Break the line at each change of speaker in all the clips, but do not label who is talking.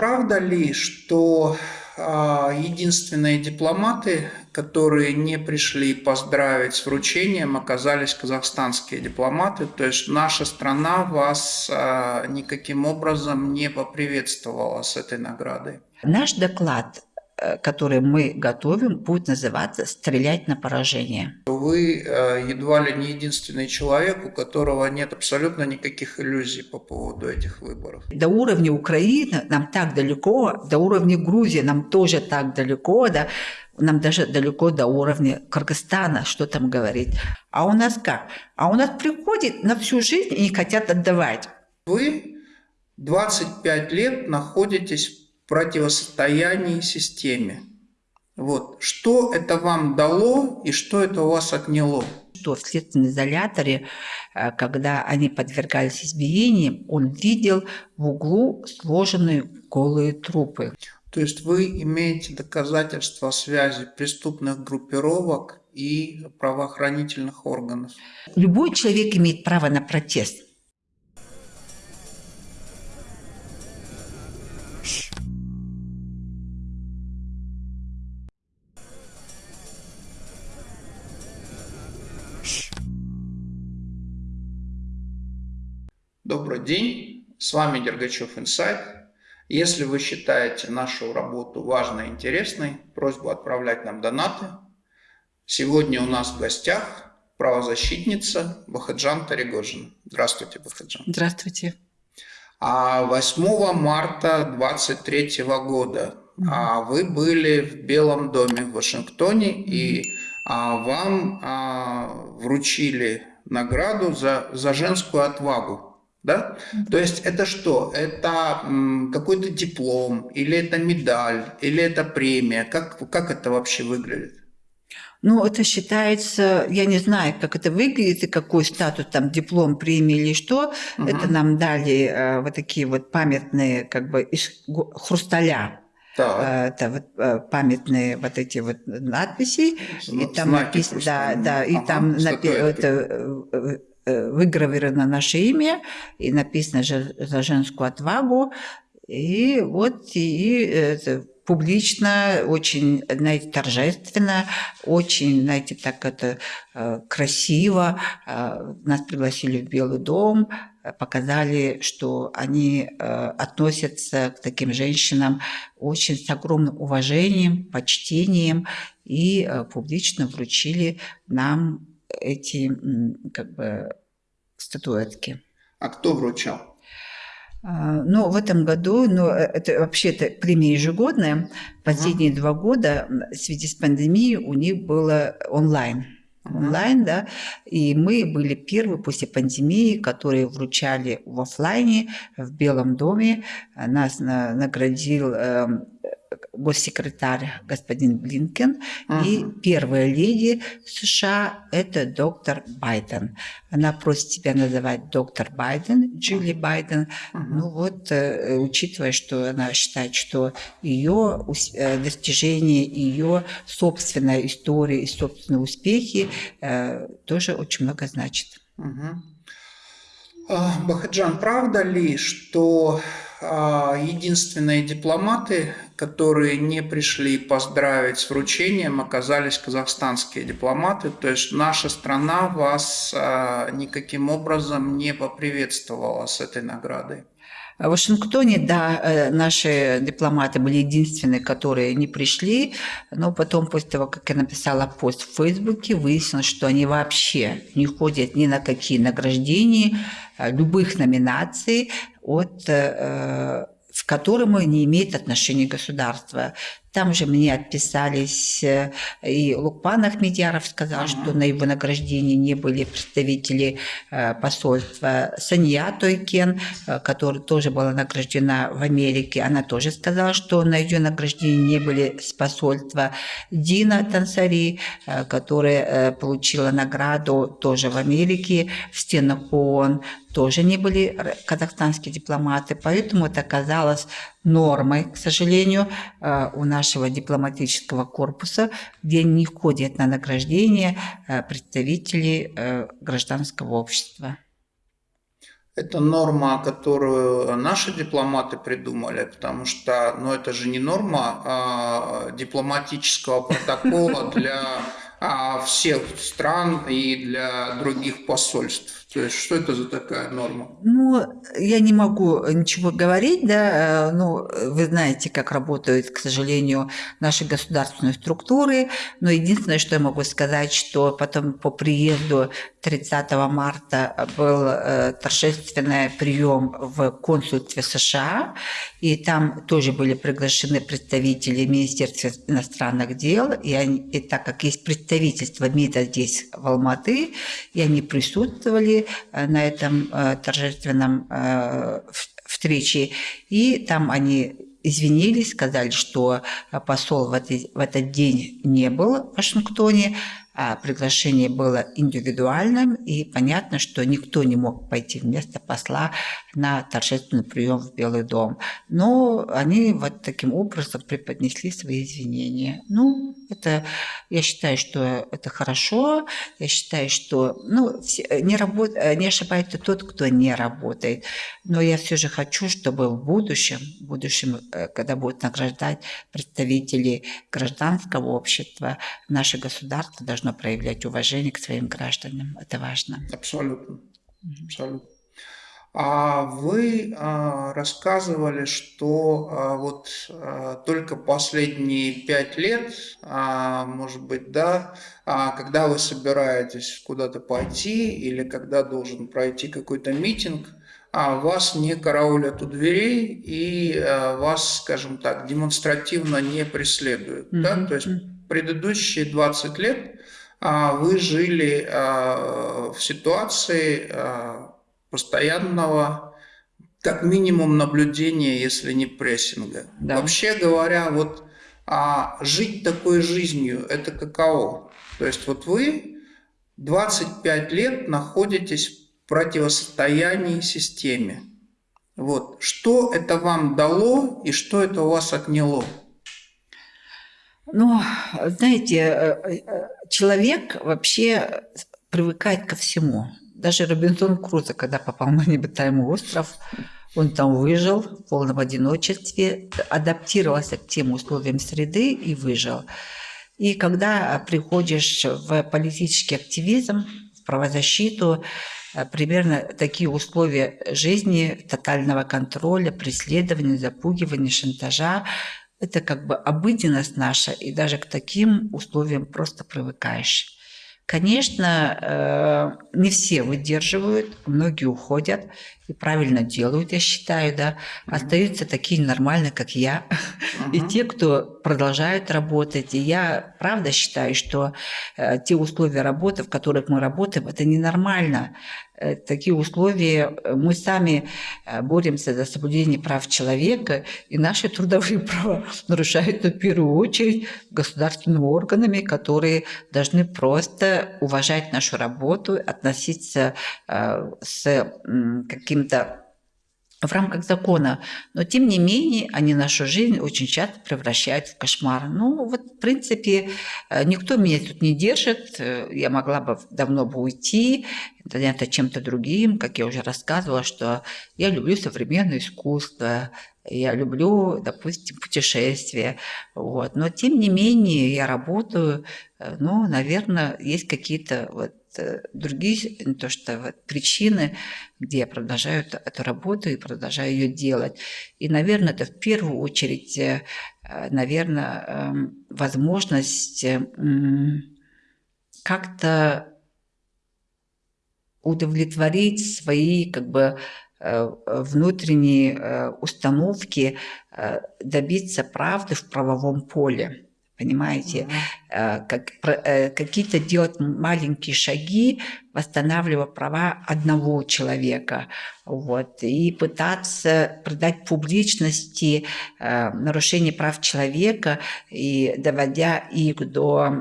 Правда ли, что а, единственные дипломаты, которые не пришли поздравить с вручением, оказались казахстанские дипломаты. То есть наша страна вас а, никаким образом не поприветствовала с этой наградой.
Наш доклад который мы готовим, будет называться «Стрелять на поражение».
Вы э, едва ли не единственный человек, у которого нет абсолютно никаких иллюзий по поводу этих выборов.
До уровня Украины нам так далеко, до уровня Грузии нам тоже так далеко, да, нам даже далеко до уровня Кыргызстана, что там говорить. А у нас как? А у нас приходит на всю жизнь и не хотят отдавать.
Вы 25 лет находитесь противостоянии системе. Вот. Что это вам дало и что это у вас отняло?
Что в следственном изоляторе, э, когда они подвергались избиениям, он видел в углу сложенные голые трупы.
То есть вы имеете доказательства связи преступных группировок и правоохранительных органов?
Любой человек имеет право на протест.
Добрый день, с вами Дергачев Инсайт. Если вы считаете нашу работу важной и интересной, просьбу отправлять нам донаты. Сегодня у нас в гостях правозащитница Бахаджан Таригожина. Здравствуйте, Бахаджан.
Здравствуйте.
А 8 марта 2023 года а вы были в Белом доме в Вашингтоне, и а, вам а, вручили награду за, за женскую отвагу. Да? То есть это что? Это какой-то диплом, или это медаль, или это премия? Как, как это вообще выглядит?
Ну, это считается, я не знаю, как это выглядит и какой статус, там, диплом, премии или что. Угу. Это нам дали э, вот такие вот памятные, как бы, из хрусталя. Так. Э, это вот э, памятные вот эти вот надписи.
и там написано, да, да,
и ага, там напи- это, выгравировано наше имя и написано за женскую отвагу. И вот и это, публично, очень, знаете, торжественно, очень, знаете, так это э, красиво. Э, нас пригласили в Белый дом, показали, что они относятся к таким женщинам очень с огромным уважением, почтением и публично вручили нам эти как бы статуэтки.
А кто вручал?
А, ну, в этом году, ну, э, это вообще-то премия ежегодная. Последние uh два года в связи с пандемией у них было онлайн. Uh Онлайн, да. И мы были первые после пандемии, которые вручали в офлайне, в Белом доме. Нас наградил эм, госсекретарь господин Блинкен ага. и первая леди США – это доктор Байден. Она просит себя называть доктор Байден, Джилли Байден. Ага. Ну вот, э, учитывая, что она считает, что ее э, достижения, ее собственная история и собственные успехи э, тоже очень много значит.
Ага. Бахаджан, правда ли, что единственные дипломаты, которые не пришли поздравить с вручением, оказались казахстанские дипломаты. То есть наша страна вас а, никаким образом не поприветствовала с этой наградой.
В Вашингтоне, да, э, наши дипломаты были единственные, которые не пришли, но потом, после того, как я написала пост в Фейсбуке, выяснилось, что они вообще не ходят ни на какие награждения, э, любых номинаций от э, в котором не имеет отношения государства. Там же мне отписались, э, и Лукпан Ахмедьяров сказал, что на его награждении не были представители э, посольства. Сания Тойкен, э, которая тоже была награждена в Америке, она тоже сказала, что на ее награждении не были с посольства. Дина Тансари, которая получила награду тоже в Америке, в стенах ООН, тоже не были казахстанские дипломаты, поэтому это оказалось нормой, к сожалению, э, у нашего дипломатического корпуса, где не входят на награждение э, представители э, гражданского общества.
Это норма, которую наши дипломаты придумали, потому что ну, это же не норма а, дипломатического протокола для а, всех стран и для других посольств. То есть, что это за такая норма?
Ну, я не могу ничего говорить, да, э, ну, вы знаете, как работают, к сожалению, наши государственные структуры, но единственное, что я могу сказать, что потом по приезду 30 марта был э, торжественный прием в консульстве США, и там тоже были приглашены представители Министерства иностранных дел, и, они, и так как есть представительство МИДа здесь, в Алматы, и они присутствовали э, на этом э, торжественном э, встрече, и там они извинились, сказали, что посол в этот, в этот день не был в Вашингтоне, приглашение было индивидуальным, и понятно, что никто не мог пойти вместо посла на торжественный прием в Белый дом. Но они вот таким образом преподнесли свои извинения. Ну, это, я считаю, что это хорошо. Я считаю, что ну, не, работ, не ошибается тот, кто не работает. Но я все же хочу, чтобы в будущем, в будущем, э, когда будут награждать представителей гражданского общества, наше государство должно нужно проявлять уважение к своим гражданам. Это важно.
Абсолютно. Абсолютно. А вы а, рассказывали, что а, вот а, только последние пять лет, может быть, да, когда вы собираетесь куда-то пойти или когда должен пройти какой-то митинг, вас не караулят у дверей и вас, скажем так, демонстративно не преследуют. Mm-hmm. Да? То есть предыдущие 20 лет вы жили а, в ситуации а, постоянного, как минимум, наблюдения, если не прессинга. Да. Вообще говоря, вот а жить такой жизнью, это каково? То есть вот вы 25 лет находитесь в противостоянии системе. Вот. Что это вам дало и что это у вас отняло?
Ну, знаете, э, э, человек вообще привыкает ко всему. Даже Робинсон Крузо, когда попал на необитаемый остров, он там выжил в полном одиночестве, адаптировался к тем условиям среды и выжил. И когда приходишь в политический активизм, в правозащиту, э, примерно такие условия жизни, тотального контроля, преследования, запугивания, шантажа, это как бы обыденность наша, и даже к таким условиям просто привыкаешь. Конечно, э, не все выдерживают, многие уходят и правильно делают, я считаю, да. Остаются такие нормальные, как я, uh-huh. и те, кто продолжают работать. И я правда считаю, что э, те условия работы, в которых мы работаем, это ненормально. Э, такие условия, э, мы сами э, боремся за соблюдение прав человека, и наши трудовые права нарушаются в первую очередь государственными органами, которые должны просто уважать нашу работу, относиться с каким-то в рамках закона. Но, тем не менее, они нашу жизнь очень часто превращают в кошмар. Ну, вот, в принципе, э, никто меня тут не держит. Э, я могла бы давно бы уйти, заняться чем-то другим. Как я уже рассказывала, что я люблю современное искусство, я люблю, допустим, путешествия. Вот. Но, тем не менее, я работаю. Э, ну, наверное, есть какие-то вот другие то, что вот причины, где я продолжаю эту работу и продолжаю ее делать. И, наверное, это в первую очередь, э, наверное, эм, возможность как-то удовлетворить свои как бы э, внутренние установки, добиться правды в правовом поле понимаете, mm-hmm. как, э, какие-то делать маленькие шаги, восстанавливая права одного человека, вот, и пытаться придать публичности э, нарушение прав человека и доводя их до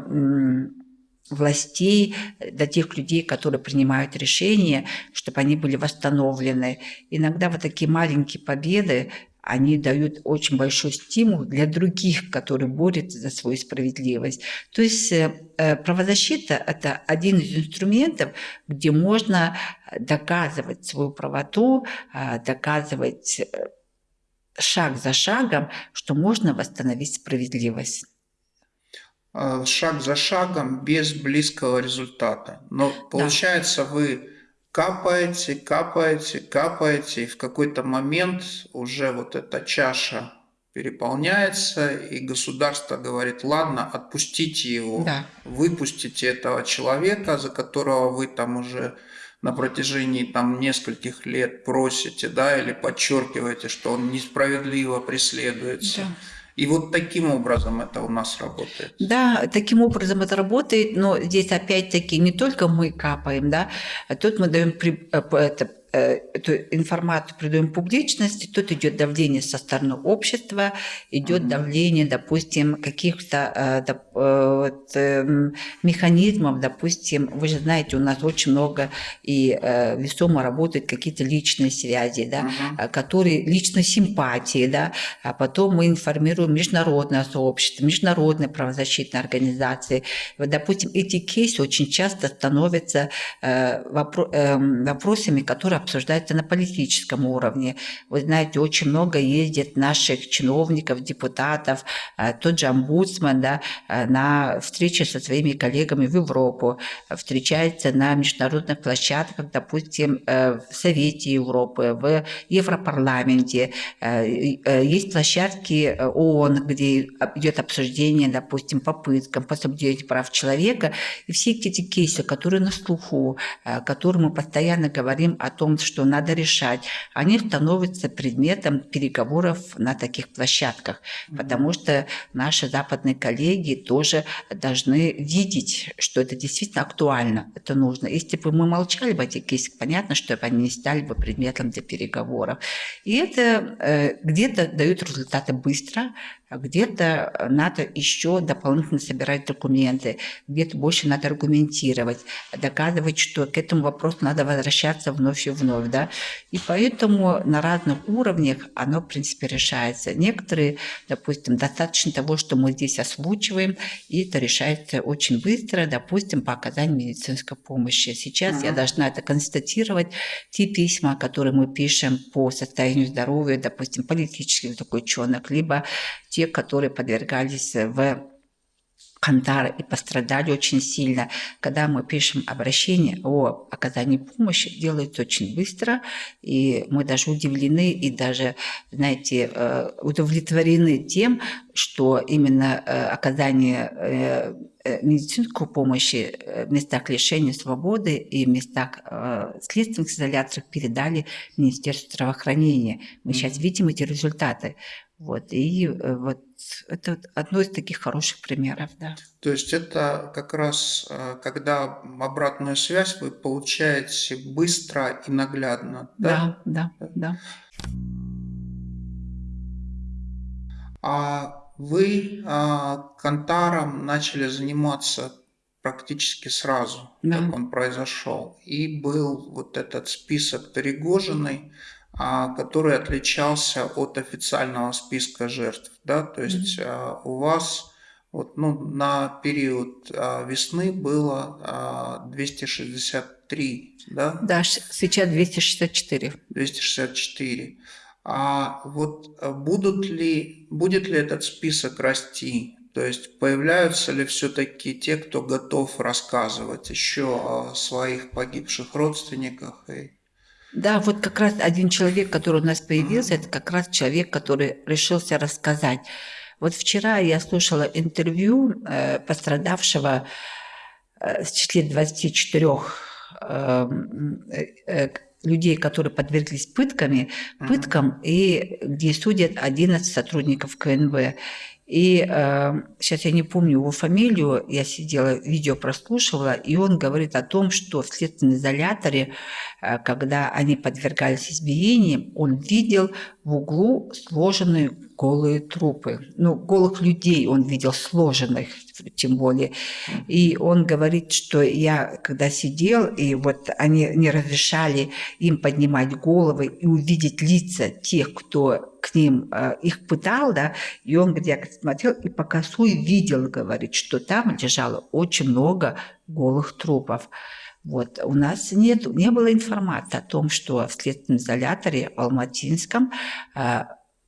властей, до тех людей, которые принимают решения, чтобы они были восстановлены. Иногда вот такие маленькие победы, они дают очень большой стимул для других, которые борются за свою справедливость. То есть э, э, правозащита – это один из инструментов, где можно доказывать свою правоту, доказывать шаг за шагом, что можно восстановить справедливость.
Э, шаг за шагом без близкого результата. Но получается, да. вы капаете, капаете, капаете, и в какой-то момент уже вот эта чаша переполняется, и государство говорит, ладно, отпустите его, да. выпустите этого человека, за которого вы там уже на протяжении там нескольких лет просите, да, или подчеркиваете, что он несправедливо преследуется. Да. И вот таким образом это у нас работает.
Да, таким образом это работает, но здесь опять-таки не только мы капаем, да, а тут мы даем э, это, эту информацию придаем публичности, тут идет давление со стороны общества, идет mm-hmm. давление, допустим, каких-то э, э, вот, э, механизмов, допустим, вы же знаете, у нас очень много и э, весомо работают какие-то личные связи, да, mm-hmm. которые личной симпатии, да, а потом мы информируем международное сообщество, международные правозащитные организации. Вот, допустим, эти кейсы очень часто становятся э, вопро- э, вопросами, которые обсуждается на политическом уровне. Вы знаете, очень много ездит наших чиновников, депутатов, э, тот же омбудсман да, э, на встречи со своими коллегами в Европу, встречается на международных площадках, допустим, э, в Совете Европы, в Европарламенте. Есть площадки ООН, где идет обсуждение, допустим, попыткам по прав человека. И все эти кейсы, которые на слуху, которые мы постоянно говорим о том, том, что надо решать, они становятся предметом переговоров на таких площадках, потому что наши западные коллеги тоже должны видеть, что это действительно актуально, это нужно. Если бы мы молчали о этих кейсах, понятно, что они не стали бы предметом для переговоров. И это э, где-то дают результаты быстро, где-то надо еще дополнительно собирать документы, где-то больше надо аргументировать, доказывать, что к этому вопросу надо возвращаться вновь и вновь. Да? И поэтому на разных уровнях оно, в принципе, решается. Некоторые, допустим, достаточно того, что мы здесь озвучиваем, и это решается очень быстро, допустим, по оказанию медицинской помощи. Сейчас uh-huh. я должна это констатировать. Те письма, которые мы пишем по состоянию здоровья, допустим, политических заключенных, либо те, которые подвергались в Кантар и пострадали очень сильно. Когда мы пишем обращение о оказании помощи, делается очень быстро, и мы даже удивлены и даже, знаете, э, удовлетворены тем, что именно э, оказание э, медицинской помощи в местах лишения свободы и в местах следственных изоляциях передали Министерству здравоохранения. Мы сейчас видим эти результаты. Вот, и э, вот это одно из таких хороших примеров, да.
То есть это как раз, э, когда обратную связь вы получаете быстро и наглядно,
да? Да, да, да.
А вы а, Кантаром начали заниматься практически сразу, да. как он произошел. И был вот этот список Перегожиной, который отличался от официального списка жертв. Да? То есть mm-hmm. у вас вот, ну, на период а, весны было 263, да?
Да, сейчас 264.
264. А вот будут ли, будет ли этот список расти? То есть появляются ли все-таки те, кто готов рассказывать еще о своих погибших родственниках и
да, вот как раз один человек, который у нас появился, это как раз человек, который решился рассказать. Вот вчера я слушала интервью э, пострадавшего э, в числе 24 эм, э, э, людей, которые подверглись пытками, пыткам, и где судят 11 сотрудников КНВ. И э, сейчас я не помню его фамилию, я сидела, видео прослушивала, и он говорит о том, что в следственном изоляторе, э, когда они подвергались избиениям, он видел в углу сложенные голые трупы. Ну, голых людей он видел сложенных, тем более. И он говорит, что я, когда сидел, и вот они не разрешали им поднимать головы и увидеть лица тех, кто к ним, э, их пытал, да, и он, говорит, я смотрел и по косой видел, говорит, что там лежало очень много голых трупов. Вот. У нас нет, не было информации о том, что в следственном изоляторе в Алматинском э,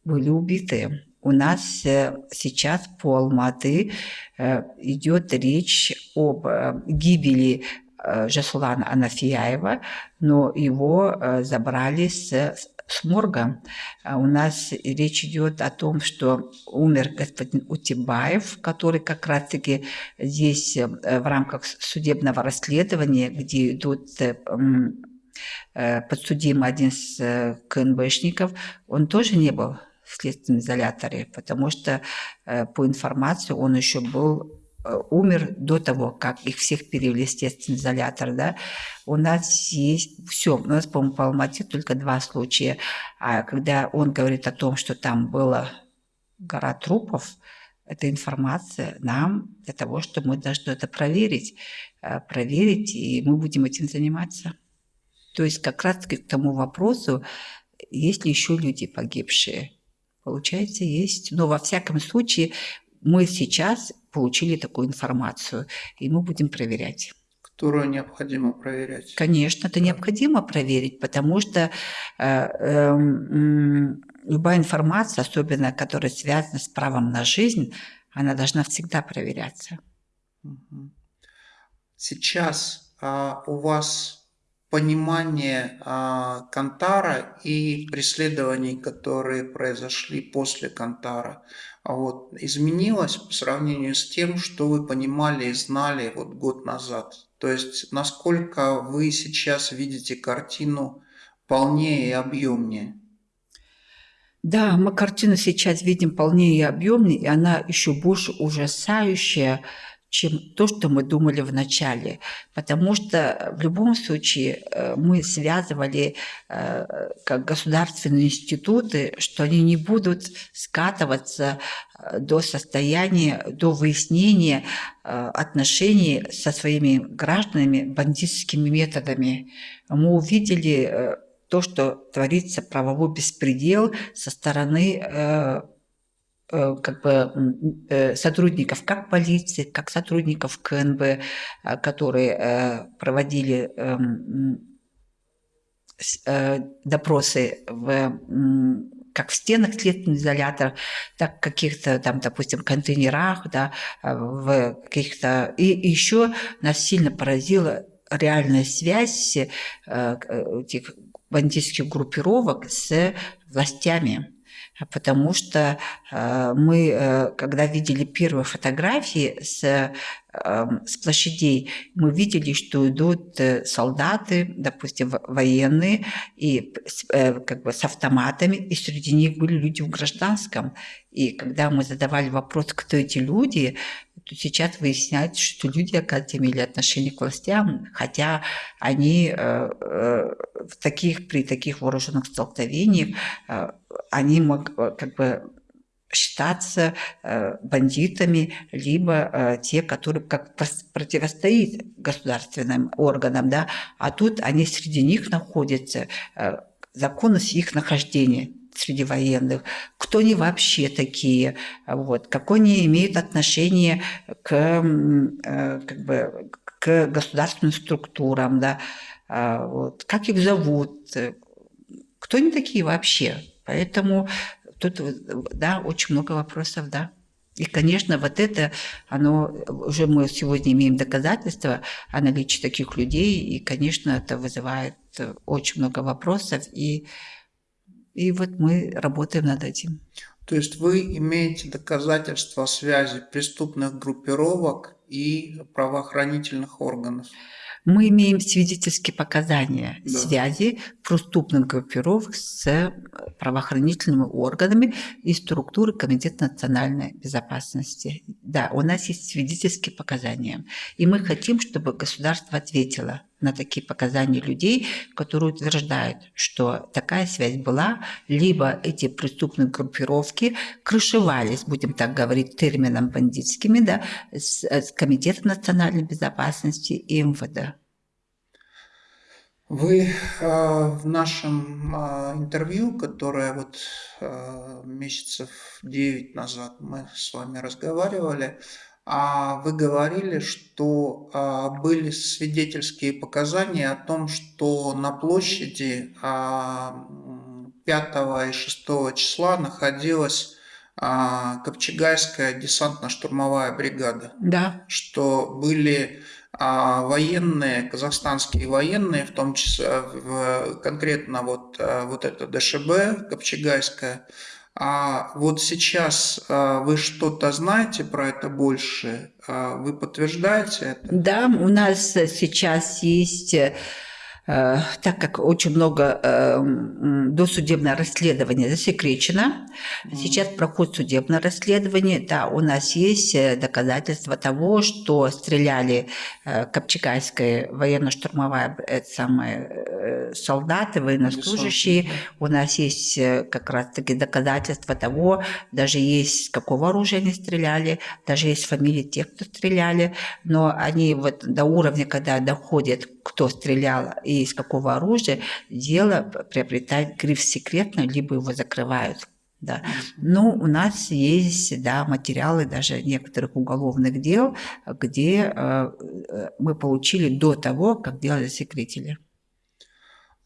были убиты. У нас э, сейчас по Алматы э, идет речь об э, гибели э, Жасулана Анафияева, но его э, забрали с, с морга. А у нас речь идет о том, что умер господин Утибаев, который как раз-таки здесь э, в рамках судебного расследования, где идут э, э, подсудимый один из КНБшников, он тоже не был в следственном изоляторе, потому что по информации он еще был умер до того, как их всех перевели в естественный изолятор, да, у нас есть все. У нас, по-моему, по Алмате только два случая. А когда он говорит о том, что там была гора трупов, это информация нам для того, чтобы мы должны это проверить, э, проверить, и мы будем этим заниматься. То есть как раз-таки к тому вопросу, есть ли еще люди погибшие. Получается, есть. Но во всяком случае мы сейчас получили такую информацию, и мы будем проверять.
Которую необходимо проверять.
Конечно, это необходимо проверить, потому что э, э, любая информация, особенно которая связана с правом на жизнь, она должна всегда проверяться.
Сейчас а, у вас понимание а, Кантара и преследований, которые произошли после Кантара, а вот, изменилось по сравнению с тем, что вы понимали и знали вот год назад? То есть, насколько вы сейчас видите картину полнее и объемнее?
Да, мы картину сейчас видим полнее и объемнее, и она еще больше ужасающая, чем то, что мы думали в начале. Потому что в любом случае э, мы связывали э, как государственные институты, что они не будут скатываться э, до состояния, до выяснения отношений со своими гражданами бандитскими методами. Мы увидели то, что творится правовой беспредел со стороны Э, как бы э, сотрудников как полиции, как сотрудников КНБ, э, которые проводили эм, допросы в как в стенах следственного изолятора, так в каких-то там, допустим, контейнерах, да, в каких-то... И еще нас сильно поразила реальная связь этих бандитских группировок с властями потому что э, мы, э, когда видели первые фотографии с, с площадей, мы видели, что идут э, солдаты, допустим, военные, и как бы с автоматами, и среди них были люди в гражданском. И когда мы задавали вопрос, кто эти люди, то сейчас выясняется, что люди, оказывается, имели отношение к властям, хотя они в таких, при таких вооруженных столкновениях они э, как бы считаться э, бандитами, либо э, те, которые как противостоят государственным органам, да, а тут они среди них находятся, законность их нахождения среди военных, кто они вообще такие, вот, какое они имеют отношение к, как бы, к государственным структурам, да, вот, как их зовут, кто они такие вообще, Поэтому тут, да, очень много вопросов, да. И, конечно, вот это, оно, уже мы сегодня имеем доказательства о наличии таких людей, и, конечно, это вызывает очень много вопросов, и, и вот мы работаем над этим.
То есть вы имеете доказательства связи преступных группировок и правоохранительных органов?
Мы имеем свидетельские показания да. связи преступных группировок с э, правоохранительными органами и структуры Комитета национальной безопасности. Да, у нас есть свидетельские показания. И мы хотим, чтобы государство ответило на такие показания людей, которые утверждают, что такая связь была, либо эти преступные группировки крышевались, будем так говорить, термином бандитскими, да, с, с Комитетом национальной безопасности и МВД.
Вы э, в нашем э, интервью, которое вот э, месяцев 9 назад мы с вами разговаривали, вы говорили, что а, были свидетельские показания о том, что на площади 5 а, и 6 числа находилась а, Копчегайская десантно-штурмовая бригада.
Да.
Что были военные, казахстанские военные, в том числе конкретно вот, вот это ДШБ Копчегайская, а вот сейчас а, вы что-то знаете про это больше? А, вы подтверждаете это?
Да, у нас сейчас есть Э, так как очень много э, досудебное расследование засекречено, сейчас проходит судебное расследование, да, у нас есть э, доказательства того, что стреляли Копчегайская военно-штурмовая самые солдаты, военнослужащие, у нас есть как раз-таки доказательства того, даже есть какого оружия они стреляли, даже есть фамилии тех, кто стреляли, но они вот до уровня, когда доходят, кто стрелял и из какого оружия, дело приобретает гриф секретно, либо его закрывают. Да. Но у нас есть да, материалы даже некоторых уголовных дел, где э, мы получили до того, как дело засекретили.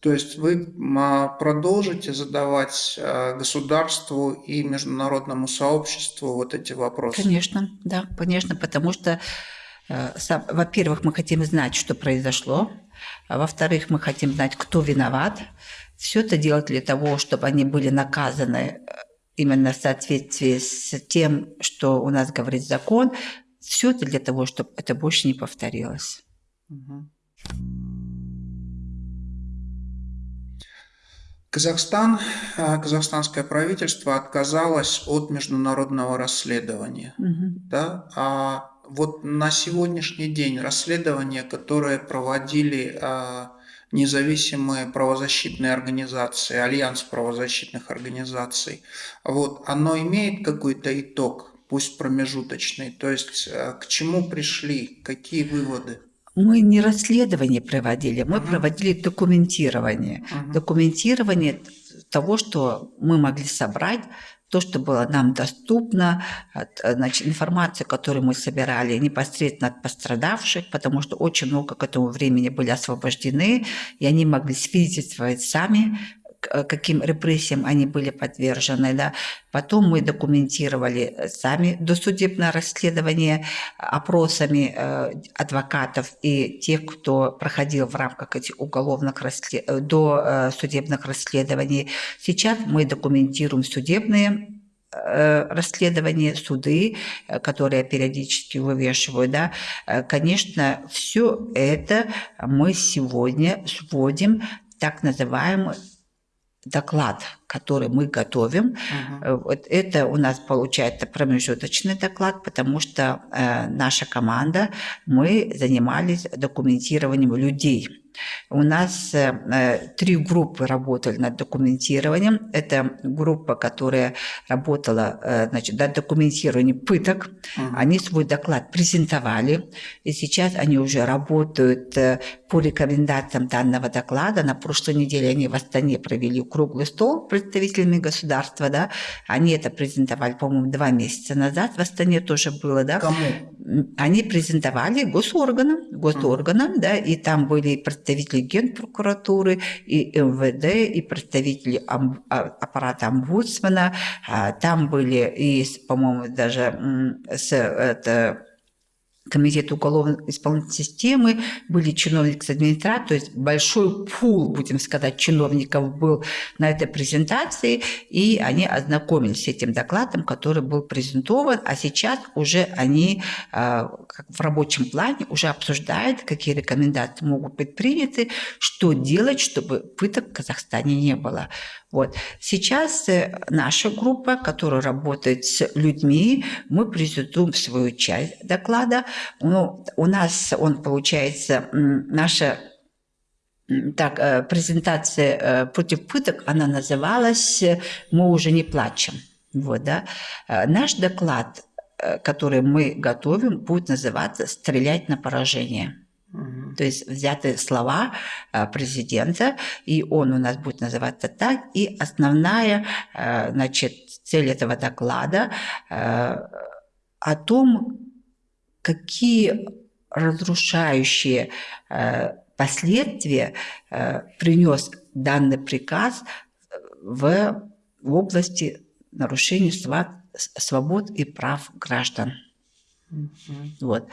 То есть вы а, продолжите задавать э, государству и международному сообществу вот эти вопросы?
Конечно, да, конечно, потому что Э, во-первых, мы хотим знать, что произошло. А во-вторых, мы хотим знать, кто виноват. Все это делать для того, чтобы они были наказаны э, именно в соответствии с тем, что у нас говорит закон. Все это для того, чтобы это больше не повторилось.
Казахстан, э, казахстанское правительство отказалось от международного расследования. Угу. Да? А вот на сегодняшний день расследования, которые проводили а, независимые правозащитные организации, альянс правозащитных организаций, вот, оно имеет какой-то итог, пусть промежуточный, то есть а, к чему пришли, какие выводы?
Мы не расследование проводили, мы uh-huh. проводили документирование. Uh-huh. Документирование того, что мы могли собрать то, что было нам доступно, значит, информация, которую мы собирали непосредственно от пострадавших, потому что очень много к этому времени были освобождены, и они могли свидетельствовать сами каким репрессиям они были подвержены. Да. Потом мы документировали сами досудебное расследование опросами э, адвокатов и тех, кто проходил в рамках этих уголовных расслед... Э, до э, судебных расследований. Сейчас мы документируем судебные э, расследования, суды, э, которые периодически вывешивают, да, конечно, все это мы сегодня сводим так называемый доклад, который мы готовим. Uh-huh. Вот это у нас получается промежуточный доклад, потому что э, наша команда, мы занимались документированием людей у нас э, три группы работали над документированием. Это группа, которая работала э, значит, над документированием пыток. Uh-huh. Они свой доклад презентовали, и сейчас они уже работают э, по рекомендациям данного доклада. На прошлой неделе они в Астане провели круглый стол представителями государства. Да? Они это презентовали, по-моему, два месяца назад. В Астане тоже было. Да?
Кому?
Они презентовали госорганам, госорганам, да, и там были представители представители Генпрокуратуры, и МВД, и представители а, аппарата омбудсмена. А, там были и, по-моему, даже с это, комитет уголовной исполнительной системы, были чиновники с администрации, то есть большой пул, будем сказать, чиновников был на этой презентации, и они ознакомились с этим докладом, который был презентован, а сейчас уже они а, в рабочем плане уже обсуждают, какие рекомендации могут быть приняты, что делать, чтобы пыток в Казахстане не было. Вот. Сейчас э, наша группа, которая работает с людьми, мы презентуем свою часть доклада. Ну, у нас он получается, наша так, э, презентация э, против пыток, она называлась «Мы уже не плачем». Вот, да. Наш доклад, который мы готовим, будет называться «Стрелять на поражение». То есть взяты слова э, президента, и он у нас будет называться так. И основная э, значит, цель этого доклада э, о том, какие разрушающие последствия принес данный приказ в области нарушения свобод и прав граждан. Вот.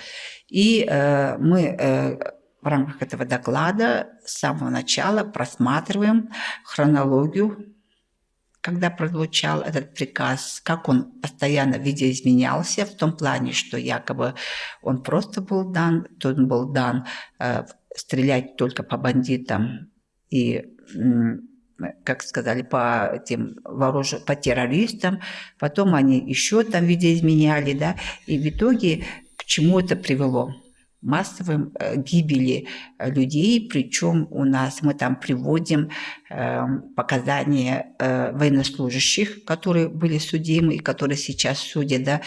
И э, мы э, в рамках этого доклада с самого начала просматриваем хронологию, когда прозвучал этот приказ, как он постоянно видоизменялся в том плане, что якобы он просто был дан, то он был дан э, стрелять только по бандитам и как сказали, по этим вооруж... по террористам, потом они еще там видоизменяли, да, и в итоге к чему это привело? Массовым э, гибели э, людей, причем у нас мы там приводим э, показания военнослужащих, которые были судимы и которые сейчас судят, да,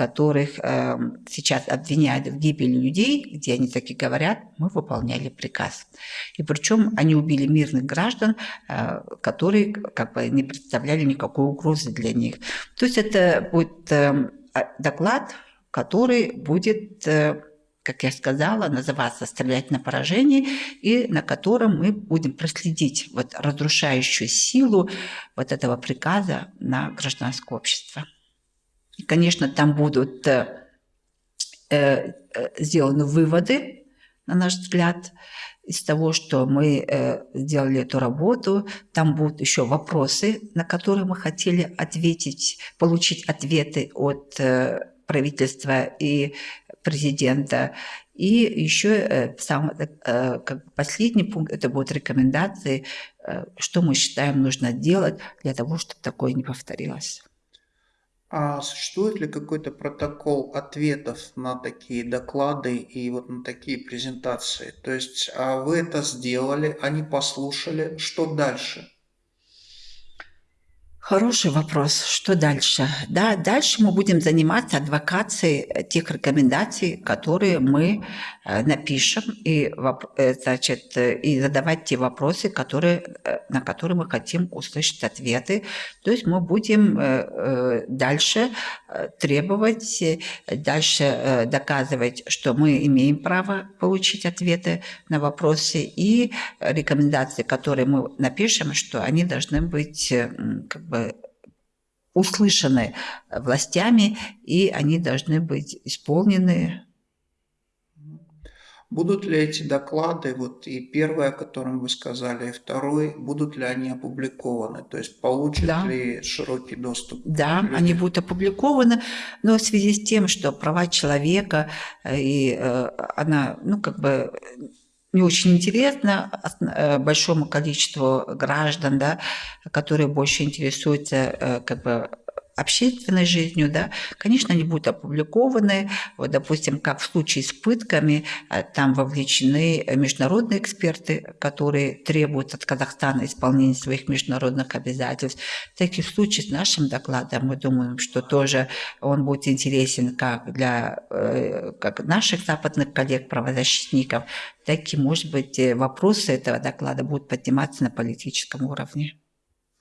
которых э, сейчас обвиняют в гибели людей, где они таки говорят, мы выполняли приказ. И причем они убили мирных граждан, э, которые как бы не представляли никакой угрозы для них. То есть это будет э, доклад, который будет... Э, как я сказала, называться «Стрелять на поражение», и на котором мы будем проследить вот разрушающую силу вот этого приказа на гражданское общество. И, конечно, там будут э, э, сделаны выводы, на наш взгляд, из того, что мы э, сделали эту работу. Там будут еще вопросы, на которые мы хотели ответить, получить ответы от э, правительства и президента. И еще э, сам, э, последний пункт, это будут рекомендации, э, что мы считаем нужно делать для того, чтобы такое не повторилось.
А существует ли какой-то протокол ответов на такие доклады и вот на такие презентации? То есть а вы это сделали, они послушали, что дальше?
Хороший вопрос. Что дальше? Да, дальше мы будем заниматься адвокацией тех рекомендаций, которые мы э, напишем, и, э, значит, и задавать те вопросы, которые, э, на которые мы хотим услышать ответы. То есть мы будем дальше требовать, дальше доказывать, что мы имеем право получить ответы на вопросы, и рекомендации, которые мы напишем, что они должны быть как бы услышаны властями, и они должны быть исполнены.
Будут ли эти доклады, вот и первое, о котором вы сказали, и второй, будут ли они опубликованы? То есть получат да. ли широкий доступ?
Да, они будут опубликованы, но в связи с тем, что права человека, э, и э, она, ну, как бы не очень интересно э, большому количеству граждан, да, которые больше интересуются э, как бы общественной жизнью, да, конечно, они будут опубликованы. Вот, допустим, как в случае с пытками, э, там вовлечены международные эксперты, которые требуют от Казахстана исполнения своих международных обязательств. В таких случаях с нашим докладом мы думаем, что тоже он будет интересен как для э, как наших западных коллег-правозащитников, так и, может быть, вопросы этого доклада будут подниматься на политическом уровне.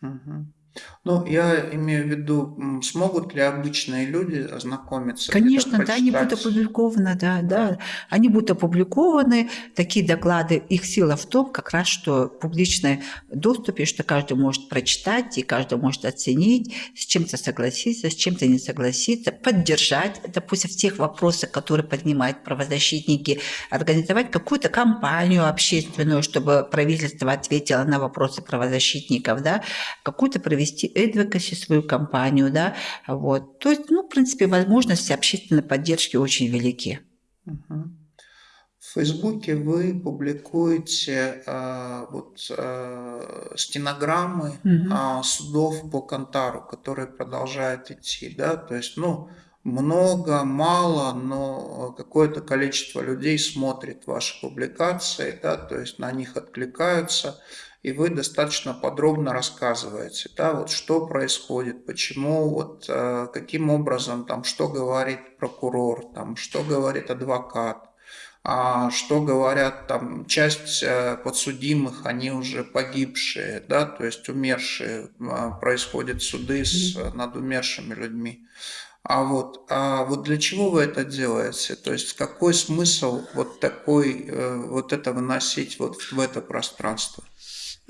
Угу. Ну, я имею в виду, смогут ли обычные люди ознакомиться?
Конечно, да, они будут опубликованы, да, да, они будут опубликованы, такие доклады, их сила в том, как раз, что в публичном доступе, что каждый может прочитать, и каждый может оценить, с чем-то согласиться, с чем-то не согласиться, поддержать, допустим, в тех вопросах, которые поднимают правозащитники, организовать какую-то кампанию общественную, чтобы правительство ответило на вопросы правозащитников, да, какую-то провести вести advocacy, свою компанию, да, вот. То есть, ну, в принципе, возможности общественной поддержки очень велики.
В Фейсбуке вы публикуете э, вот, э, стенограммы угу. э, судов по Кантару, которые продолжают идти, да, то есть, ну, много, мало, но какое-то количество людей смотрит ваши публикации, да, то есть на них откликаются и вы достаточно подробно рассказываете, да, вот что происходит, почему, вот э, каким образом, там, что говорит прокурор, там, что говорит адвокат, а, что говорят там часть э, подсудимых, они уже погибшие, да, то есть умершие, а, происходят суды с, над умершими людьми. А вот, а вот для чего вы это делаете? То есть какой смысл вот такой, э, вот это выносить вот в это пространство?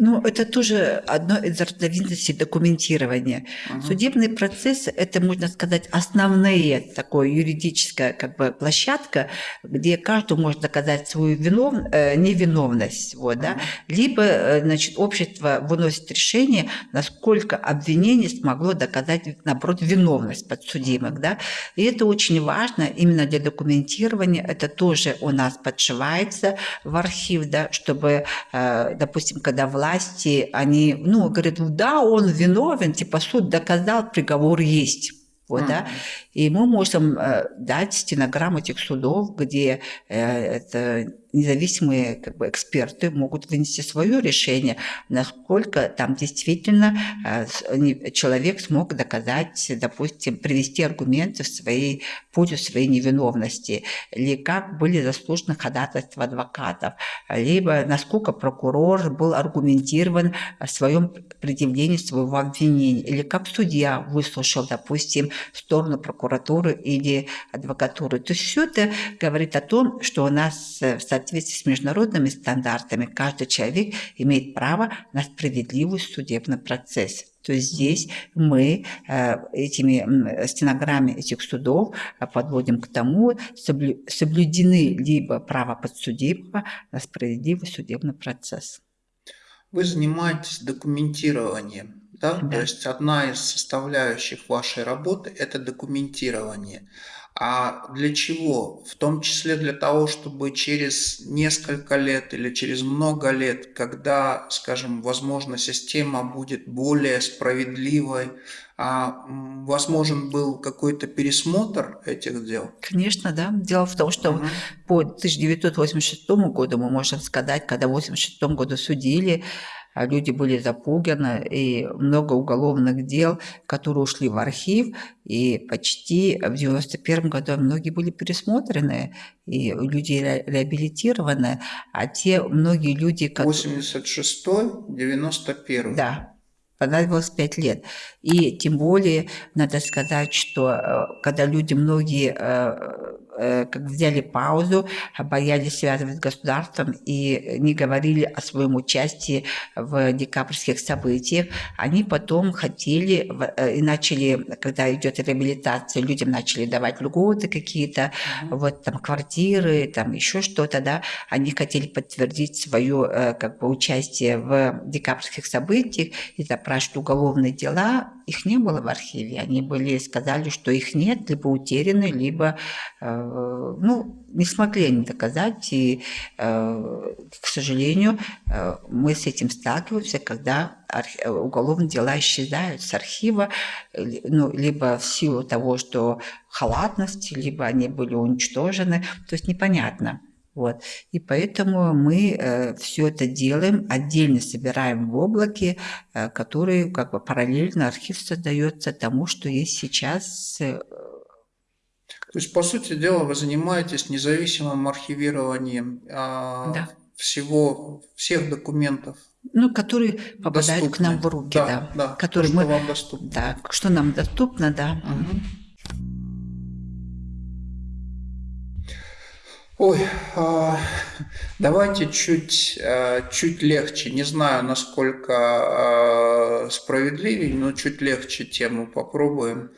Ну, это тоже одно из разновидностей документирования. Ага. Судебный процесс – это, можно сказать, основная такая юридическая как бы, площадка, где каждый может доказать свою винов... э, невиновность. Вот, да? Либо э, значит, общество выносит решение, насколько обвинение смогло доказать, наоборот, виновность подсудимых. Да? И это очень важно именно для документирования. Это тоже у нас подшивается в архив, да, чтобы, э, допустим, когда власть власти, они, ну, говорят, да, он виновен, типа суд доказал, приговор есть. Вот, mm-hmm. да? И мы можем э, дать стенограмму этих судов, где э, это независимые как бы, эксперты могут вынести свое решение, насколько там действительно э, человек смог доказать, допустим, привести аргументы в своей пользу своей невиновности, или как были заслужены ходатайства адвокатов, либо насколько прокурор был аргументирован в своем предъявлении своего обвинения, или как судья выслушал, допустим, сторону прокуратуры или адвокатуры. То есть все это говорит о том, что у нас в соответствии с международными стандартами каждый человек имеет право на справедливый судебный процесс. То есть здесь мы э, этими стенограммами этих судов подводим к тому, соблюдены либо право подсудимого на справедливый судебный процесс.
Вы занимаетесь документированием, да? да? То есть одна из составляющих вашей работы – это документирование. А для чего? В том числе для того, чтобы через несколько лет или через много лет, когда, скажем, возможно, система будет более справедливой, а возможен был какой-то пересмотр этих дел?
Конечно, да. Дело в том, что угу. по 1986 году мы можем сказать, когда в 1986 году судили, люди были запуганы, и много уголовных дел, которые ушли в архив, и почти в 91 году многие были пересмотрены, и люди ре реабилитированы, а те многие люди...
86-й, 91
Да, понадобилось пять лет. И тем более, надо сказать, что э, когда люди многие Э, как взяли паузу, боялись связывать с государством и не говорили о своем участии в декабрьских событиях. Они потом хотели э, и начали, когда идет реабилитация, людям начали давать льготы какие-то, mm-hmm. вот там квартиры, там еще что-то, да, они хотели подтвердить свое э, как бы участие в декабрьских событиях и запрашивать уголовные дела, их не было в архиве, они были, сказали, что их нет, либо утеряны, либо Э, ну, не смогли они доказать, и, э, к сожалению, э, мы с этим сталкиваемся, когда уголовные дела исчезают с архива, ну, либо в силу того, что халатность, либо они были уничтожены, то есть непонятно. Вот. И поэтому мы э, все это делаем, отдельно собираем в облаке, э, который как бы параллельно архив создается тому, что есть сейчас э,
то есть, по сути дела, вы занимаетесь независимым архивированием а, да. всего, всех документов.
Ну, которые попадают доступны. к нам в руки, да.
да, да
которые то, мы, что вам доступно. Да, что нам доступно, да. Угу.
Ой, а, давайте чуть, а, чуть легче. Не знаю, насколько а, справедливее, но чуть легче тему попробуем.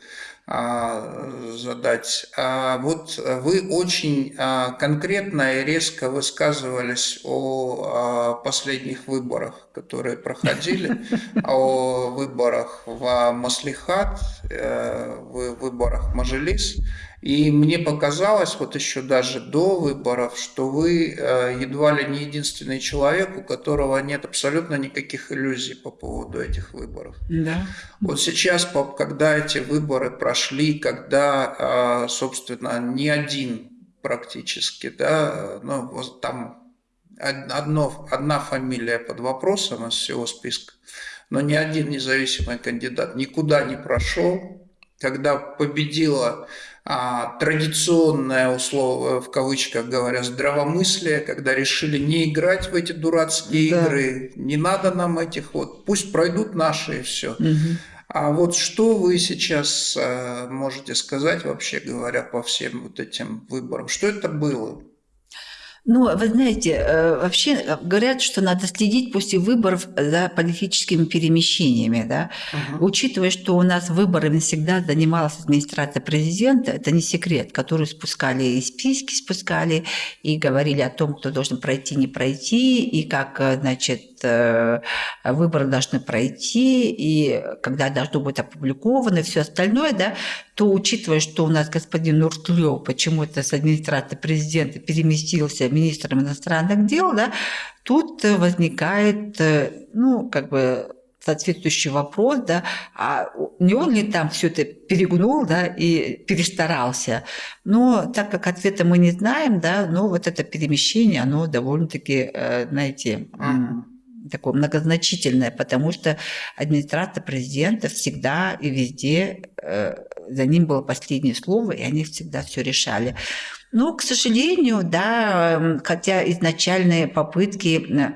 Задать. Вот вы очень конкретно и резко высказывались о последних выборах, которые проходили, о выборах в Маслихат, э, в выборах Мажилис. И мне показалось, вот еще даже до выборов, что вы э, едва ли не единственный человек, у которого нет абсолютно никаких иллюзий по поводу этих выборов.
Да.
Вот сейчас, когда эти выборы прошли, когда, э, собственно, ни один практически, да, ну, там одно, одна фамилия под вопросом из всего списка, но ни один независимый кандидат никуда не прошел, когда победила а, традиционное условие, в кавычках говоря, здравомыслие, когда решили не играть в эти дурацкие да. игры, не надо нам этих вот, пусть пройдут наши и все. Угу. А вот что вы сейчас а, можете сказать, вообще говоря, по всем вот этим выборам? Что это было?
Ну, вы знаете, э, вообще э, говорят, что надо следить после выборов за политическими перемещениями, да, угу. учитывая, что у нас выборами всегда занималась администрация президента, это не секрет, который спускали и списки спускали, и говорили о том, кто должен пройти, не пройти, и как, э, значит, выборы должны пройти, и когда должно быть опубликовано, и все остальное, да, то учитывая, что у нас господин Нуртлёв почему-то с администрации президента переместился министром иностранных дел, да, тут возникает, ну, как бы соответствующий вопрос, да, а не он ли там все это перегнул, да, и перестарался. Но так как ответа мы не знаем, да, но вот это перемещение, оно довольно-таки, э, знаете, такое многозначительное, потому что администрация президента всегда и везде э, за ним было последнее слово, и они всегда все решали. Но, к сожалению, да, хотя изначальные попытки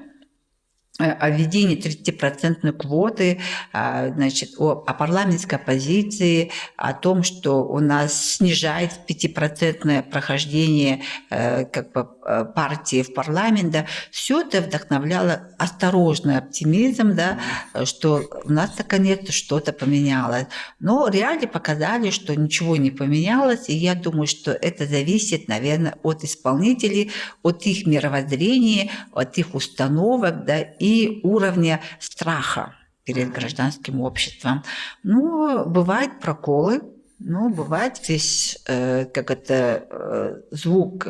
Э, о введении 30% квоты, а, значит, о, о парламентской оппозиции, о том, что у нас снижает 5% прохождение э, как бы, партии в парламент, да, все это вдохновляло осторожный оптимизм, да, что у нас наконец-то что-то поменялось. Но реалии показали, что ничего не поменялось, и я думаю, что это зависит, наверное, от исполнителей, от их мировоззрения, от их установок, да, и уровня страха перед гражданским обществом. Ну, бывают проколы, ну, бывает весь, э, как это, э, звук